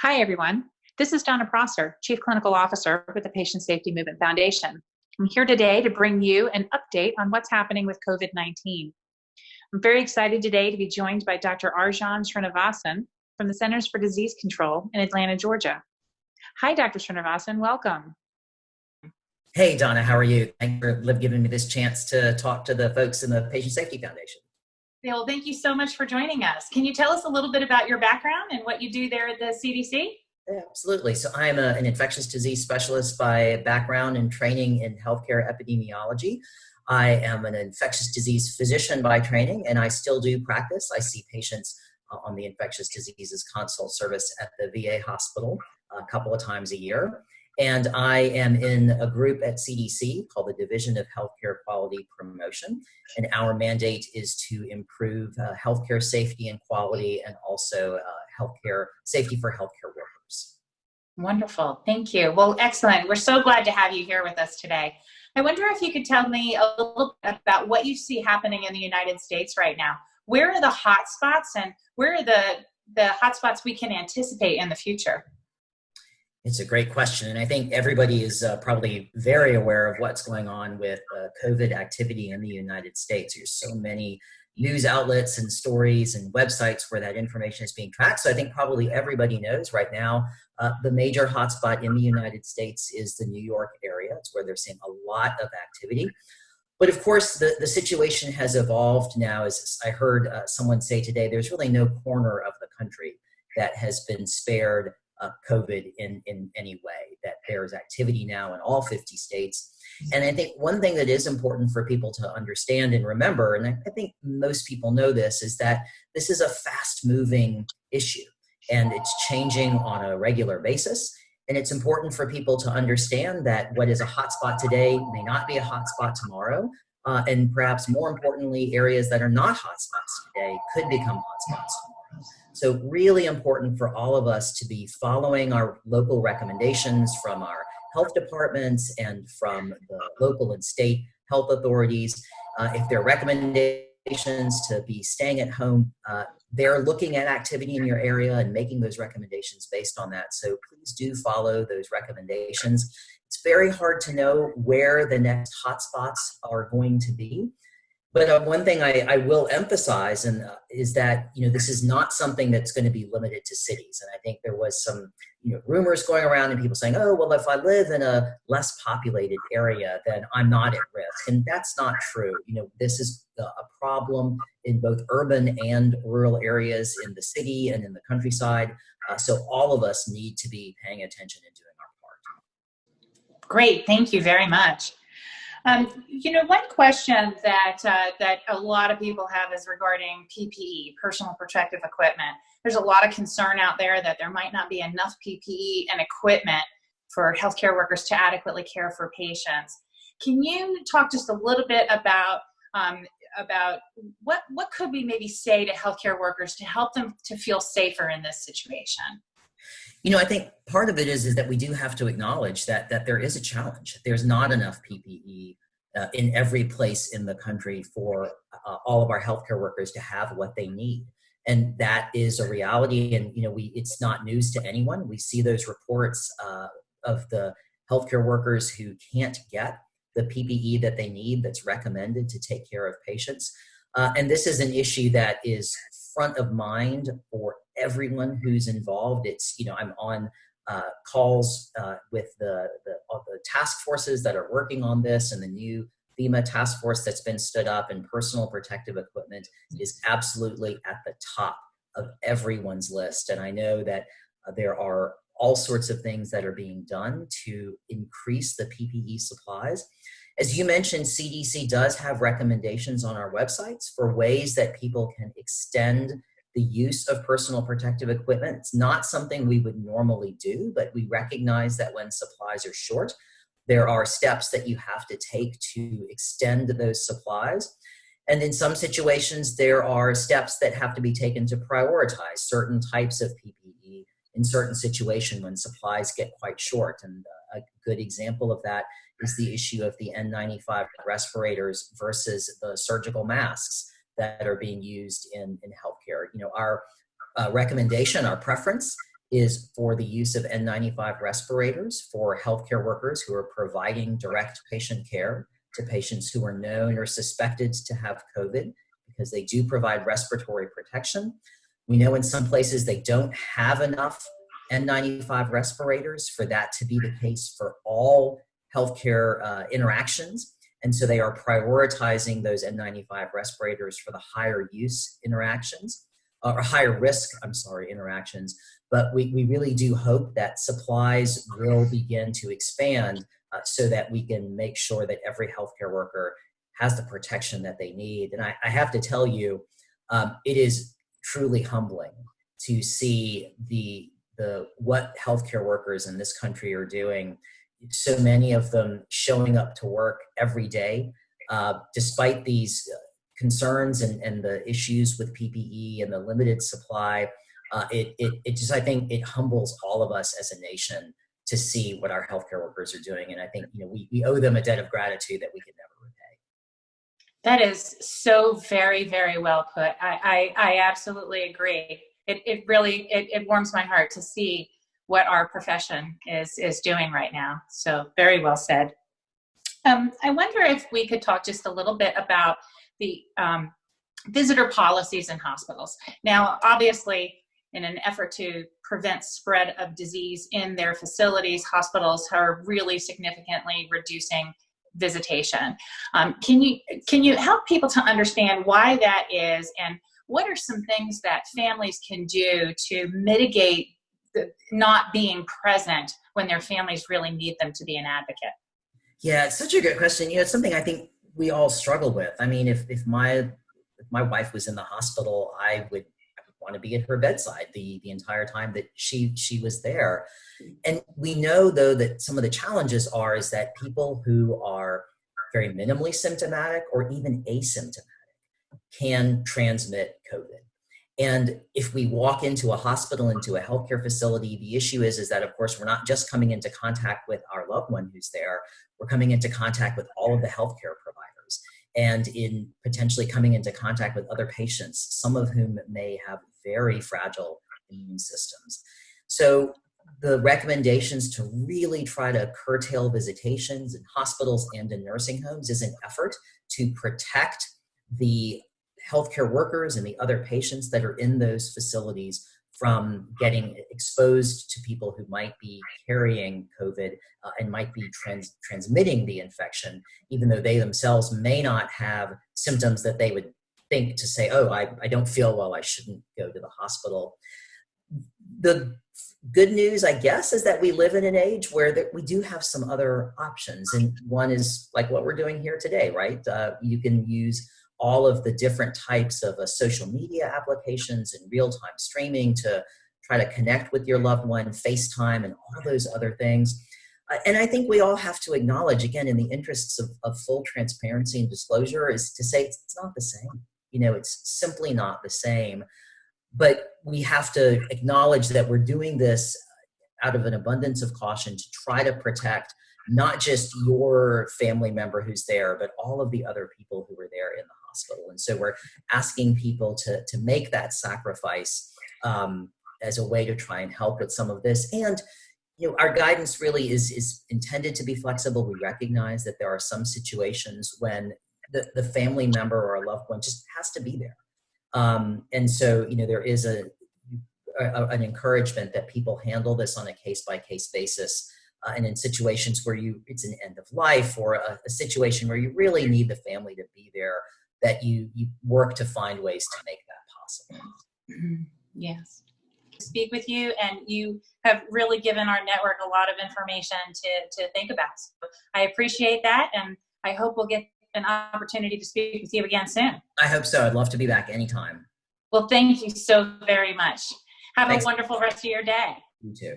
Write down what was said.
Hi, everyone. This is Donna Prosser, Chief Clinical Officer with the Patient Safety Movement Foundation. I'm here today to bring you an update on what's happening with COVID-19. I'm very excited today to be joined by Dr. Arjun Srinivasan from the Centers for Disease Control in Atlanta, Georgia. Hi, Dr. Srinivasan, welcome. Hey, Donna, how are you? Thanks for giving me this chance to talk to the folks in the Patient Safety Foundation. Well, thank you so much for joining us. Can you tell us a little bit about your background and what you do there at the CDC? Absolutely. So I'm a, an infectious disease specialist by background and training in healthcare epidemiology. I am an infectious disease physician by training, and I still do practice. I see patients uh, on the infectious diseases consult service at the VA hospital a couple of times a year. And I am in a group at CDC called the Division of Healthcare Quality Promotion. And our mandate is to improve uh, healthcare safety and quality and also uh, healthcare safety for healthcare workers. Wonderful. Thank you. Well, excellent. We're so glad to have you here with us today. I wonder if you could tell me a little bit about what you see happening in the United States right now. Where are the hot spots and where are the, the hot spots we can anticipate in the future? It's a great question. And I think everybody is uh, probably very aware of what's going on with uh, COVID activity in the United States. There's so many news outlets and stories and websites where that information is being tracked. So I think probably everybody knows right now uh, the major hotspot in the United States is the New York area. It's where they're seeing a lot of activity. But of course, the, the situation has evolved now. As I heard uh, someone say today, there's really no corner of the country that has been spared uh, COVID in, in any way, that there's activity now in all 50 states. And I think one thing that is important for people to understand and remember, and I, think most people know this, is that this is a fast moving issue and it's changing on a regular basis. And it's important for people to understand that what is a hotspot today may not be a hotspot tomorrow. Uh, and perhaps more importantly, areas that are not hotspots today could become hotspots. So really important for all of us to be following our local recommendations from our health departments and from the local and state health authorities. Uh, if there are recommendations to be staying at home, uh, they're looking at activity in your area and making those recommendations based on that. So please do follow those recommendations. It's very hard to know where the next hotspots are going to be. But uh, one thing I, I, will emphasize and uh, is that you know this is not something that's going to be limited to cities. And I think there was some you know rumors going around and people saying, oh well, if I live in a less populated area, then I'm not at risk. And that's not true. You know this is a problem in both urban and rural areas, in the city and in the countryside. Uh, so all of us need to be paying attention and doing our part. Great, thank you very much. Um, you know, one question that uh, that a lot of people have is regarding PPE, personal protective equipment. There's a lot of concern out there that there might not be enough PPE and equipment for healthcare workers to adequately care for patients. Can you talk just a little bit about um, about what what could we maybe say to healthcare workers to help them to feel safer in this situation? You know, I think part of it is is that we do have to acknowledge that that there is a challenge. There's not enough PPE uh, in every place in the country for uh, all of our healthcare workers to have what they need, and that is a reality. And you know, we it's not news to anyone. We see those reports uh, of the healthcare workers who can't get the PPE that they need that's recommended to take care of patients. Uh, and this is an issue that is front of mind for everyone who's involved. It's, you know, I'm on uh, calls uh, with the, the, the, task forces that are working on this and the new FEMA task force that's been stood up and personal protective equipment is absolutely at the top of everyone's list. And I know that uh, there are all sorts of things that are being done to increase the PPE supplies. As you mentioned, CDC does have recommendations on our websites for ways that people can extend the use of personal protective equipment. It's not something we would normally do, but we recognize that when supplies are short, there are steps that you have to take to extend those supplies. And in some situations, there are steps that have to be taken to prioritize certain types of PPE in certain situations when supplies get quite short. And uh, a good example of that is the issue of the N95 respirators versus the surgical masks that are being used in, in healthcare. You know, our uh, recommendation, our preference is for the use of N95 respirators for healthcare workers who are providing direct patient care to patients who are known or suspected to have COVID because they do provide respiratory protection. We know in some places they don't have enough N95 respirators for that to be the case for all healthcare uh, interactions. And so they are prioritizing those N95 respirators for the higher use interactions, uh, or higher risk, I'm sorry, interactions. But we, we really do hope that supplies will begin to expand uh, so that we can make sure that every healthcare worker has the protection that they need. And I, I have to tell you, um, it is truly humbling to see the the what healthcare workers in this country are doing. So many of them showing up to work every day, uh, despite these concerns and, and the issues with PPE and the limited supply. Uh, it, it, it just, I think it humbles all of us as a nation to see what our healthcare workers are doing. And I think, you know, we, we owe them a debt of gratitude that we can never repay. That is so very, very well put. I, I, I absolutely agree. It, it really, it, it warms my heart to see what our profession is, is doing right now. So very well said. Um, I wonder if we could talk just a little bit about the um, visitor policies in hospitals. Now, obviously, in an effort to prevent spread of disease in their facilities, hospitals are really significantly reducing visitation. Um, can you can you help people to understand why that is, and what are some things that families can do to mitigate the, not being present when their families really need them to be an advocate? Yeah, it's such a good question. You know, it's something I think we all struggle with. I mean, if if my if my wife was in the hospital, I would want to be at her bedside the the entire time that she she was there and we know though that some of the challenges are is that people who are very minimally symptomatic or even asymptomatic can transmit covid and if we walk into a hospital into a healthcare facility the issue is is that of course we're not just coming into contact with our loved one who's there we're coming into contact with all of the healthcare providers and in potentially coming into contact with other patients, some of whom may have very fragile immune systems. So the recommendations to really try to curtail visitations in hospitals and in nursing homes is an effort to protect the healthcare workers and the other patients that are in those facilities from getting exposed to people who might be carrying COVID uh, and might be trans transmitting the infection, even though they themselves may not have symptoms that they would think to say, oh, I, I don't feel well, I shouldn't go to the hospital. The good news, I guess, is that we live in an age where that we do have some other options. And one is like what we're doing here today, right? Uh, you can use all of the different types of uh, social media applications and real-time streaming to try to connect with your loved one, FaceTime, and all those other things. Uh, and I think we all have to acknowledge, again, in the interests of, of full transparency and disclosure, is to say it's, it's not the same. You know, it's simply not the same. But we have to acknowledge that we're doing this out of an abundance of caution to try to protect not just your family member who's there, but all of the other people who are there in the hospital. And so we're asking people to, to make that sacrifice um, as a way to try and help with some of this. And you know, our guidance really is, is intended to be flexible. We recognize that there are some situations when the, the family member or a loved one just has to be there. Um, and so, you know, there is a, a, an encouragement that people handle this on a case-by-case basis uh, and in situations where you it's an end of life or a, a, situation where you really need the family to be there that you you work to find ways to make that possible. Mm-hmm. yes. Speak with you and you have really given our network a lot of information to to think about. So i appreciate that and i hope we'll get an opportunity to speak with you again soon. I hope so. I'd love to be back anytime. Well thank you so very much. Have Thanks. a wonderful rest of your day. You too